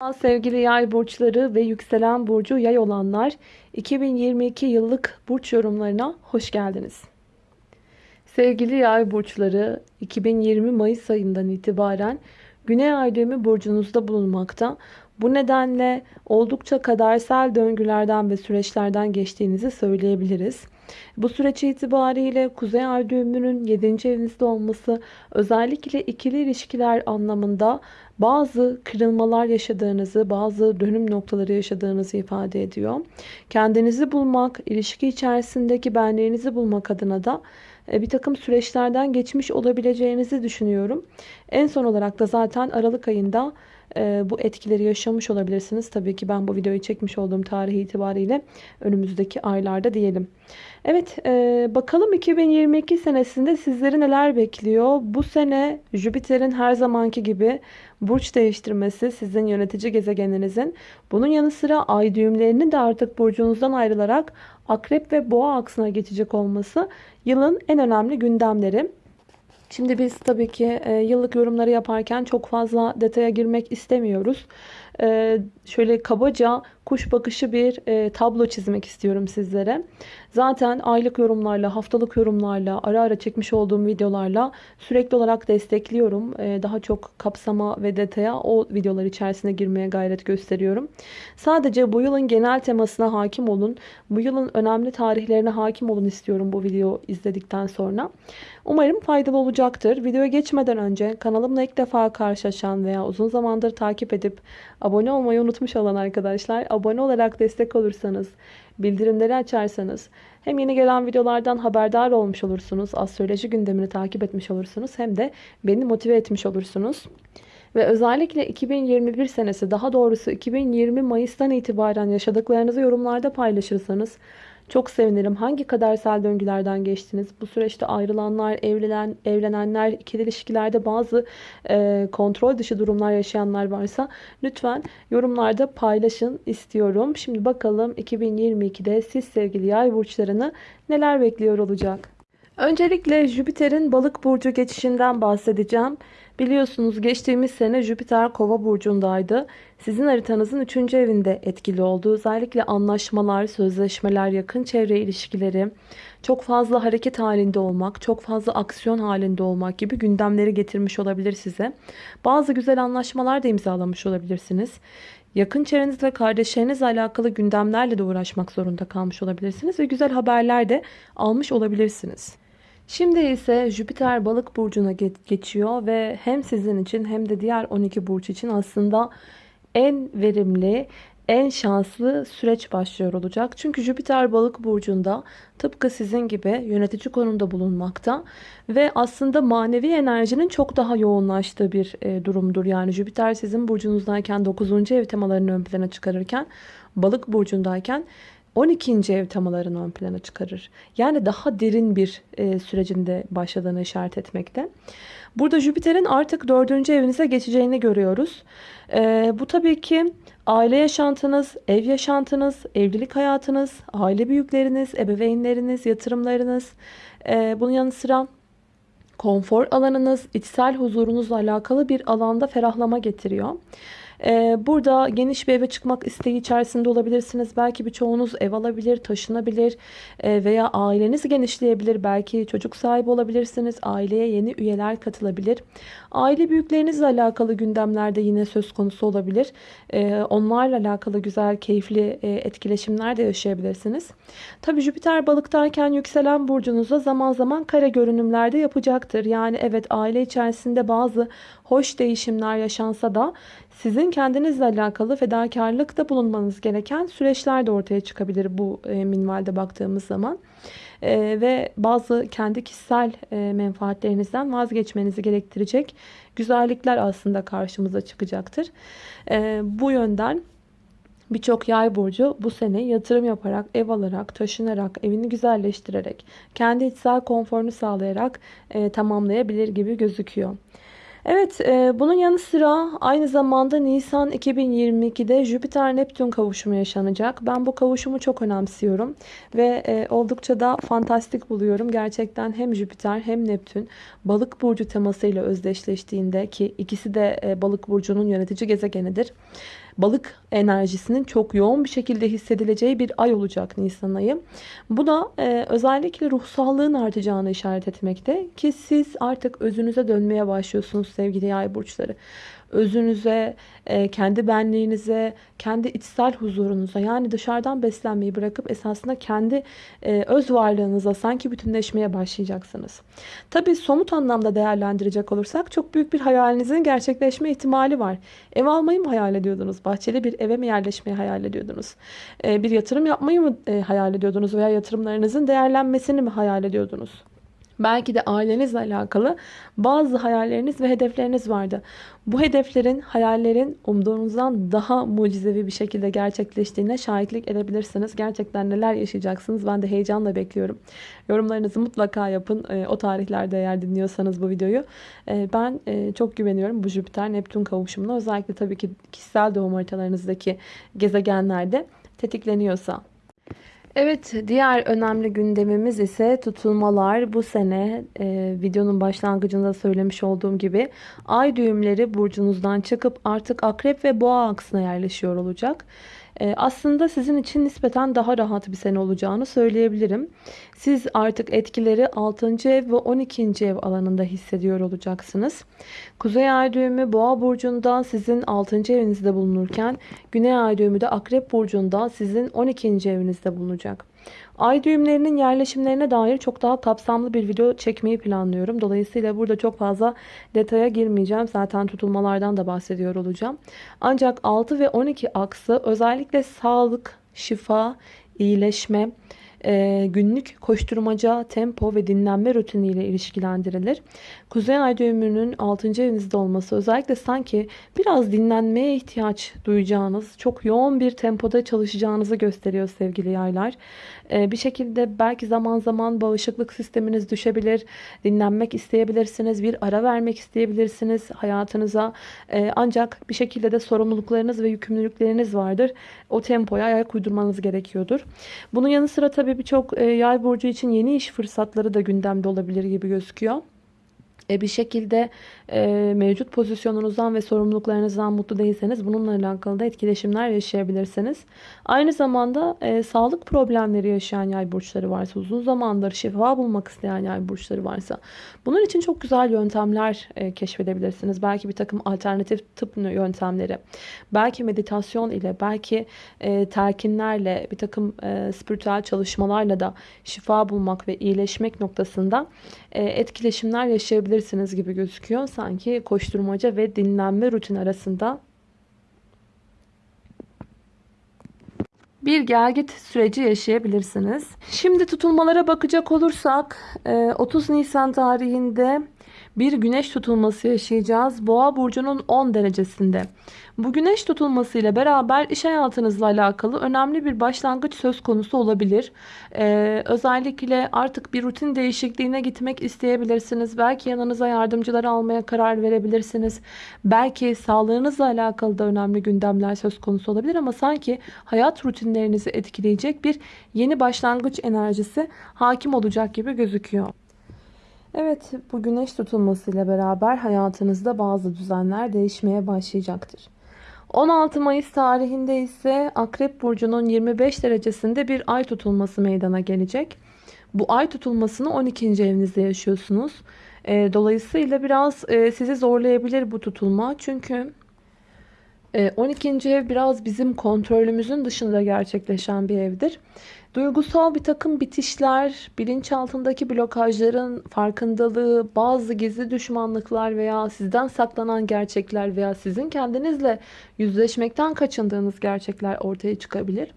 Sevgili yay burçları ve yükselen burcu yay olanlar 2022 yıllık burç yorumlarına hoş geldiniz. Sevgili yay burçları 2020 Mayıs ayından itibaren Güney ay düğümü burcunuzda bulunmakta. Bu nedenle oldukça kadersel döngülerden ve süreçlerden geçtiğinizi söyleyebiliriz. Bu süreç itibariyle Kuzey Ay düğümünün 7. evinizde olması özellikle ikili ilişkiler anlamında bazı kırılmalar yaşadığınızı, bazı dönüm noktaları yaşadığınızı ifade ediyor. Kendinizi bulmak, ilişki içerisindeki benliğinizi bulmak adına da e, bir takım süreçlerden geçmiş olabileceğinizi düşünüyorum. En son olarak da zaten Aralık ayında bu etkileri yaşamış olabilirsiniz. Tabii ki ben bu videoyu çekmiş olduğum tarih itibariyle önümüzdeki aylarda diyelim. Evet e, bakalım 2022 senesinde sizleri neler bekliyor? Bu sene Jüpiter'in her zamanki gibi burç değiştirmesi sizin yönetici gezegeninizin. Bunun yanı sıra ay düğümlerinin de artık burcunuzdan ayrılarak akrep ve boğa aksına geçecek olması yılın en önemli gündemleri. Şimdi biz tabii ki e, yıllık yorumları yaparken çok fazla detaya girmek istemiyoruz. E, şöyle kabaca kuş bakışı bir e, tablo çizmek istiyorum sizlere. Zaten aylık yorumlarla, haftalık yorumlarla, ara ara çekmiş olduğum videolarla sürekli olarak destekliyorum. E, daha çok kapsama ve detaya o videolar içerisine girmeye gayret gösteriyorum. Sadece bu yılın genel temasına hakim olun. Bu yılın önemli tarihlerine hakim olun istiyorum bu video izledikten sonra. Umarım faydalı olacaktır. Videoya geçmeden önce kanalımla ilk defa karşılaşan veya uzun zamandır takip edip abone olmayı unutmuş olan arkadaşlar abone olarak destek olursanız, bildirimleri açarsanız hem yeni gelen videolardan haberdar olmuş olursunuz, astroloji gündemini takip etmiş olursunuz hem de beni motive etmiş olursunuz. Ve özellikle 2021 senesi daha doğrusu 2020 Mayıs'tan itibaren yaşadıklarınızı yorumlarda paylaşırsanız çok sevinirim. Hangi kadersel döngülerden geçtiniz? Bu süreçte ayrılanlar, evlenen, evlenenler, ikili ilişkilerde bazı e, kontrol dışı durumlar yaşayanlar varsa lütfen yorumlarda paylaşın istiyorum. Şimdi bakalım 2022'de siz sevgili yay burçlarını neler bekliyor olacak? Öncelikle Jüpiter'in balık burcu geçişinden bahsedeceğim. Biliyorsunuz geçtiğimiz sene Jüpiter kova burcundaydı. Sizin haritanızın 3. evinde etkili oldu. Özellikle anlaşmalar, sözleşmeler, yakın çevre ilişkileri, çok fazla hareket halinde olmak, çok fazla aksiyon halinde olmak gibi gündemleri getirmiş olabilir size. Bazı güzel anlaşmalar da imzalamış olabilirsiniz. Yakın çevrenizle ve kardeşlerinizle alakalı gündemlerle de uğraşmak zorunda kalmış olabilirsiniz ve güzel haberler de almış olabilirsiniz. Şimdi ise Jüpiter balık burcuna geçiyor ve hem sizin için hem de diğer 12 burç için aslında en verimli, en şanslı süreç başlıyor olacak. Çünkü Jüpiter balık burcunda tıpkı sizin gibi yönetici konumda bulunmakta ve aslında manevi enerjinin çok daha yoğunlaştığı bir e, durumdur. Yani Jüpiter sizin burcunuzdayken 9. ev temalarını ön plana çıkarırken balık burcundayken 12. ev temalarını ön plana çıkarır. Yani daha derin bir e, sürecinde başladığını işaret etmekte. Burada Jüpiter'in artık 4. evinize geçeceğini görüyoruz. E, bu tabii ki aile yaşantınız, ev yaşantınız, evlilik hayatınız, aile büyükleriniz, ebeveynleriniz, yatırımlarınız, e, bunun yanı sıra konfor alanınız, içsel huzurunuzla alakalı bir alanda ferahlama getiriyor. Ee, burada geniş bir eve çıkmak isteği içerisinde olabilirsiniz. Belki birçoğunuz ev alabilir, taşınabilir e, veya aileniz genişleyebilir. Belki çocuk sahibi olabilirsiniz. Aileye yeni üyeler katılabilir. Aile büyüklerinizle alakalı gündemlerde yine söz konusu olabilir. Ee, onlarla alakalı güzel, keyifli e, etkileşimler de yaşayabilirsiniz. Tabii Jüpiter balıktayken yükselen burcunuza zaman zaman kare görünümlerde yapacaktır. Yani evet aile içerisinde bazı hoş değişimler yaşansa da sizin kendinizle alakalı fedakarlıkta bulunmanız gereken süreçler de ortaya çıkabilir bu e, minvalde baktığımız zaman. E, ve bazı kendi kişisel e, menfaatlerinizden vazgeçmenizi gerektirecek güzellikler aslında karşımıza çıkacaktır. E, bu yönden Birçok yay burcu bu sene yatırım yaparak, ev alarak, taşınarak, evini güzelleştirerek, kendi içsel konforunu sağlayarak e, tamamlayabilir gibi gözüküyor. Evet e, bunun yanı sıra aynı zamanda Nisan 2022'de Jüpiter-Neptün kavuşumu yaşanacak. Ben bu kavuşumu çok önemsiyorum ve e, oldukça da fantastik buluyorum. Gerçekten hem Jüpiter hem Neptün balık burcu temasıyla özdeşleştiğinde ki ikisi de e, balık burcunun yönetici gezegenidir. Balık enerjisinin çok yoğun bir şekilde hissedileceği bir ay olacak Nisan ayı. Bu da e, özellikle ruhsallığın artacağını işaret etmekte ki siz artık özünüze dönmeye başlıyorsunuz sevgili yay burçları özünüze, e, kendi benliğinize, kendi içsel huzurunuza yani dışarıdan beslenmeyi bırakıp esasında kendi e, öz varlığınıza sanki bütünleşmeye başlayacaksınız. Tabii somut anlamda değerlendirecek olursak çok büyük bir hayalinizin gerçekleşme ihtimali var. Ev almayı mı hayal ediyordunuz? Bahçeli bir eve mi yerleşmeyi hayal ediyordunuz? E, bir yatırım yapmayı mı hayal ediyordunuz veya yatırımlarınızın değerlenmesini mi hayal ediyordunuz? Belki de ailenizle alakalı bazı hayalleriniz ve hedefleriniz vardı. Bu hedeflerin, hayallerin umduğunuzdan daha mucizevi bir şekilde gerçekleştiğine şahitlik edebilirsiniz. Gerçekten neler yaşayacaksınız ben de heyecanla bekliyorum. Yorumlarınızı mutlaka yapın. E, o tarihlerde eğer dinliyorsanız bu videoyu. E, ben e, çok güveniyorum bu Jüpiter-Neptün kavuşumuna. Özellikle tabii ki kişisel doğum haritalarınızdaki gezegenlerde tetikleniyorsa. Evet diğer önemli gündemimiz ise tutulmalar. Bu sene e, videonun başlangıcında söylemiş olduğum gibi ay düğümleri burcunuzdan çıkıp artık akrep ve boğa aksına yerleşiyor olacak. Ee, aslında sizin için nispeten daha rahat bir sene olacağını söyleyebilirim. Siz artık etkileri 6. ev ve 12. ev alanında hissediyor olacaksınız. Kuzey ay düğümü boğa burcunda sizin 6. evinizde bulunurken güney ay düğümü de akrep burcunda sizin 12. evinizde bulunacak. Ay düğümlerinin yerleşimlerine dair çok daha kapsamlı bir video çekmeyi planlıyorum. Dolayısıyla burada çok fazla detaya girmeyeceğim. Zaten tutulmalardan da bahsediyor olacağım. Ancak 6 ve 12 aksı özellikle sağlık, şifa, iyileşme, e, günlük koşturmaca, tempo ve dinlenme rutiniyle ilişkilendirilir. Kuzey ay düğümünün 6. evinizde olması özellikle sanki biraz dinlenmeye ihtiyaç duyacağınız, çok yoğun bir tempoda çalışacağınızı gösteriyor sevgili yaylar. E, bir şekilde belki zaman zaman bağışıklık sisteminiz düşebilir, dinlenmek isteyebilirsiniz, bir ara vermek isteyebilirsiniz hayatınıza. E, ancak bir şekilde de sorumluluklarınız ve yükümlülükleriniz vardır. O tempoya ayak uydurmanız gerekiyordur. Bunun yanı sıra tabii birçok e, yay burcu için yeni iş fırsatları da gündemde olabilir gibi gözüküyor. E, bir şekilde e, mevcut pozisyonunuzdan ve sorumluluklarınızdan mutlu değilseniz bununla alakalı da etkileşimler yaşayabilirsiniz. Aynı zamanda e, sağlık problemleri yaşayan yay burçları varsa, uzun zamandır şifa bulmak isteyen yay burçları varsa bunun için çok güzel yöntemler keşfedebilirsiniz. Belki bir takım alternatif tıp yöntemleri, belki meditasyon ile, belki e, telkinlerle, bir takım spiritüel çalışmalarla da şifa bulmak ve iyileşmek noktasında etkileşimler yaşayabilirsiniz gibi gözüküyor. Sanki koşturmaca ve dinlenme rutin arasında bir gelgit süreci yaşayabilirsiniz. Şimdi tutulmalara bakacak olursak 30 e, Nisan tarihinde bir güneş tutulması yaşayacağız. Boğa burcunun 10 derecesinde. Bu güneş tutulması ile beraber iş hayatınızla alakalı önemli bir başlangıç söz konusu olabilir. Ee, özellikle artık bir rutin değişikliğine gitmek isteyebilirsiniz. Belki yanınıza yardımcılar almaya karar verebilirsiniz. Belki sağlığınızla alakalı da önemli gündemler söz konusu olabilir ama sanki hayat rutinlerinizi etkileyecek bir yeni başlangıç enerjisi hakim olacak gibi gözüküyor. Evet bu güneş tutulmasıyla beraber hayatınızda bazı düzenler değişmeye başlayacaktır. 16 Mayıs tarihinde ise Akrep Burcu'nun 25 derecesinde bir ay tutulması meydana gelecek. Bu ay tutulmasını 12. evinizde yaşıyorsunuz. Ee, dolayısıyla biraz e, sizi zorlayabilir bu tutulma. Çünkü 12. E, ev biraz bizim kontrolümüzün dışında gerçekleşen bir evdir. Duygusal bir takım bitişler, bilinçaltındaki blokajların farkındalığı, bazı gizli düşmanlıklar veya sizden saklanan gerçekler veya sizin kendinizle yüzleşmekten kaçındığınız gerçekler ortaya çıkabilir.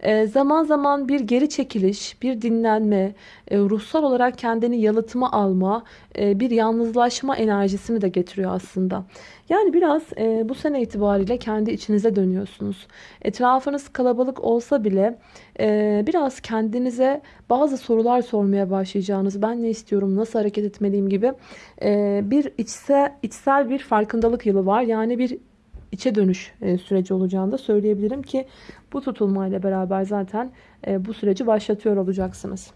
E, zaman zaman bir geri çekiliş, bir dinlenme, e, ruhsal olarak kendini yalıtma alma, e, bir yalnızlaşma enerjisini de getiriyor aslında. Yani biraz bu sene itibariyle kendi içinize dönüyorsunuz. Etrafınız kalabalık olsa bile biraz kendinize bazı sorular sormaya başlayacağınız, ben ne istiyorum, nasıl hareket etmeliyim gibi bir içsel, içsel bir farkındalık yılı var. Yani bir içe dönüş süreci olacağını da söyleyebilirim ki bu tutulmayla beraber zaten bu süreci başlatıyor olacaksınız.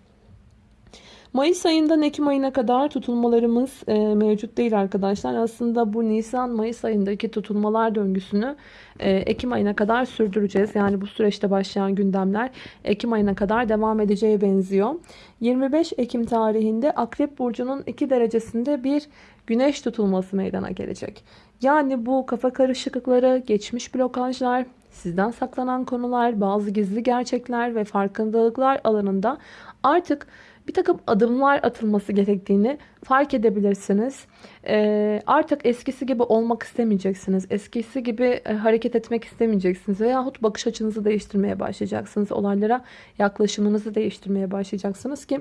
Mayıs ayından Ekim ayına kadar tutulmalarımız e, mevcut değil arkadaşlar. Aslında bu Nisan-Mayıs ayındaki tutulmalar döngüsünü e, Ekim ayına kadar sürdüreceğiz. Yani bu süreçte başlayan gündemler Ekim ayına kadar devam edeceğe benziyor. 25 Ekim tarihinde Akrep Burcu'nun 2 derecesinde bir güneş tutulması meydana gelecek. Yani bu kafa karışıklıkları, geçmiş blokajlar, sizden saklanan konular, bazı gizli gerçekler ve farkındalıklar alanında artık bir takım adımlar atılması gerektiğini fark edebilirsiniz. Ee, artık eskisi gibi olmak istemeyeceksiniz. Eskisi gibi e, hareket etmek istemeyeceksiniz. Veyahut bakış açınızı değiştirmeye başlayacaksınız. Olaylara yaklaşımınızı değiştirmeye başlayacaksınız ki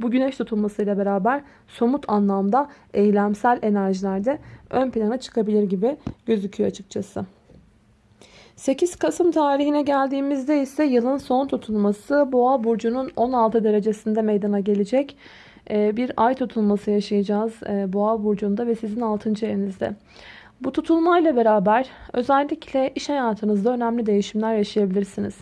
bu güneş tutulmasıyla beraber somut anlamda eylemsel enerjilerde ön plana çıkabilir gibi gözüküyor açıkçası. 8 Kasım tarihine geldiğimizde ise yılın son tutulması Boğa burcunun 16 derecesinde meydana gelecek. Ee, bir ay tutulması yaşayacağız e, Boğa burcunda ve sizin 6. evinizde. Bu tutulmayla beraber özellikle iş hayatınızda önemli değişimler yaşayabilirsiniz.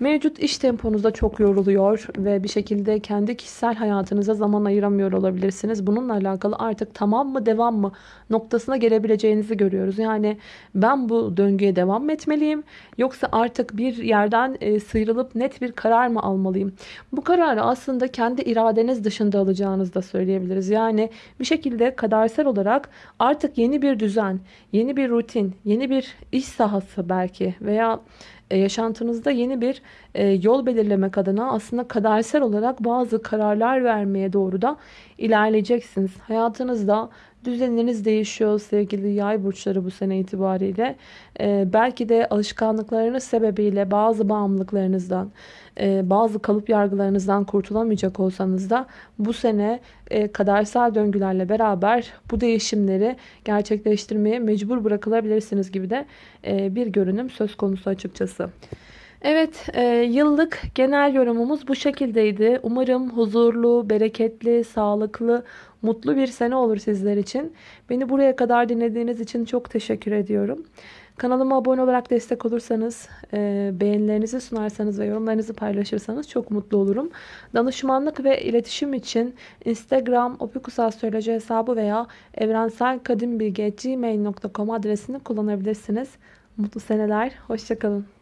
Mevcut iş temponuzda çok yoruluyor ve bir şekilde kendi kişisel hayatınıza zaman ayıramıyor olabilirsiniz. Bununla alakalı artık tamam mı devam mı noktasına gelebileceğinizi görüyoruz. Yani ben bu döngüye devam mı etmeliyim yoksa artık bir yerden e, sıyrılıp net bir karar mı almalıyım? Bu kararı aslında kendi iradeniz dışında alacağınızı da söyleyebiliriz. Yani bir şekilde kadersel olarak artık yeni bir düzen, yeni bir rutin, yeni bir iş sahası belki veya e, yaşantınızda yeni bir e, yol belirlemek adına aslında kadersel olarak bazı kararlar vermeye doğru da ilerleyeceksiniz. Hayatınızda düzenleriniz değişiyor sevgili yay burçları bu sene itibariyle. Ee, belki de alışkanlıklarınız sebebiyle bazı bağımlılıklarınızdan, e, bazı kalıp yargılarınızdan kurtulamayacak olsanız da bu sene e, kadersel döngülerle beraber bu değişimleri gerçekleştirmeye mecbur bırakılabilirsiniz gibi de e, bir görünüm söz konusu açıkçası. Evet, e, yıllık genel yorumumuz bu şekildeydi. Umarım huzurlu, bereketli, sağlıklı, mutlu bir sene olur sizler için. Beni buraya kadar dinlediğiniz için çok teşekkür ediyorum. Kanalıma abone olarak destek olursanız, e, beğenilerinizi sunarsanız ve yorumlarınızı paylaşırsanız çok mutlu olurum. Danışmanlık ve iletişim için Instagram opikusastroloji hesabı veya evrenselkadimbilgi.gmail.com adresini kullanabilirsiniz. Mutlu seneler, hoşçakalın.